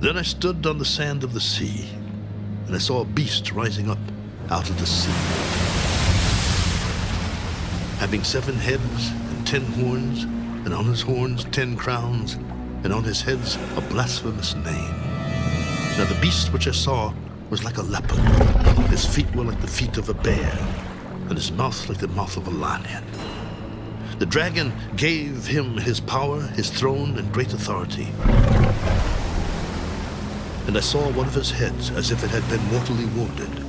Then I stood on the sand of the sea, and I saw a beast rising up out of the sea, having seven heads and ten horns, and on his horns ten crowns, and on his heads a blasphemous name. Now the beast which I saw was like a leopard. His feet were like the feet of a bear, and his mouth like the mouth of a lion. The dragon gave him his power, his throne, and great authority. And I saw one of his heads as if it had been mortally wounded,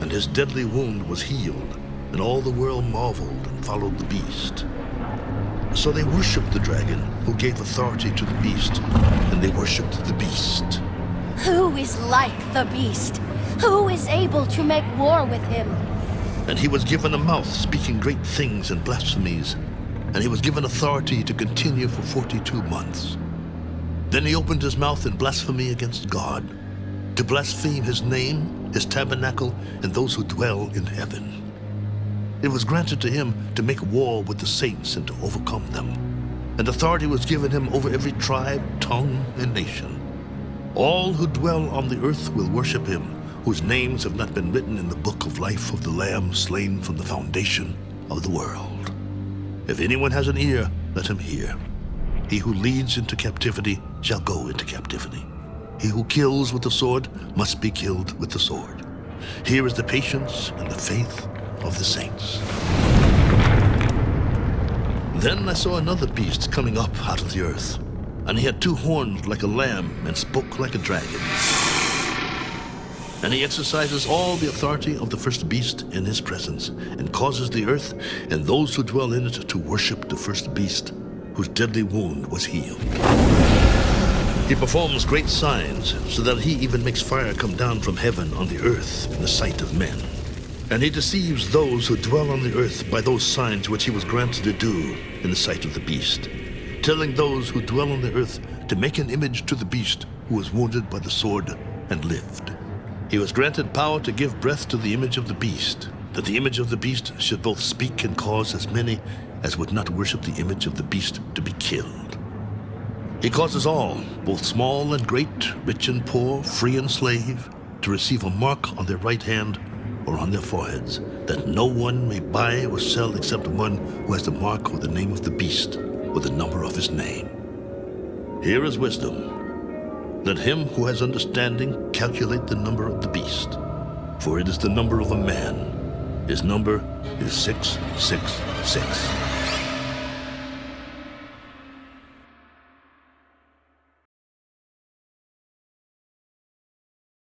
and his deadly wound was healed, and all the world marveled and followed the beast. So they worshipped the dragon, who gave authority to the beast, and they worshipped the beast. Who is like the beast? Who is able to make war with him? And he was given a mouth speaking great things and blasphemies, and he was given authority to continue for 42 months. Then he opened his mouth in blasphemy against God, to blaspheme his name, his tabernacle, and those who dwell in heaven. It was granted to him to make war with the saints and to overcome them. And authority was given him over every tribe, tongue, and nation. All who dwell on the earth will worship him, whose names have not been written in the book of life of the Lamb slain from the foundation of the world. If anyone has an ear, let him hear. He who leads into captivity shall go into captivity. He who kills with the sword must be killed with the sword. Here is the patience and the faith of the saints. Then I saw another beast coming up out of the earth, and he had two horns like a lamb and spoke like a dragon. And he exercises all the authority of the first beast in his presence, and causes the earth and those who dwell in it to worship the first beast, whose deadly wound was healed. He performs great signs, so that he even makes fire come down from heaven on the earth in the sight of men. And he deceives those who dwell on the earth by those signs which he was granted to do in the sight of the beast, telling those who dwell on the earth to make an image to the beast who was wounded by the sword and lived. He was granted power to give breath to the image of the beast, that the image of the beast should both speak and cause as many as would not worship the image of the beast to be killed. He causes all, both small and great, rich and poor, free and slave, to receive a mark on their right hand or on their foreheads, that no one may buy or sell except one who has the mark or the name of the beast or the number of his name. Here is wisdom. Let him who has understanding calculate the number of the beast, for it is the number of a man. His number is 666.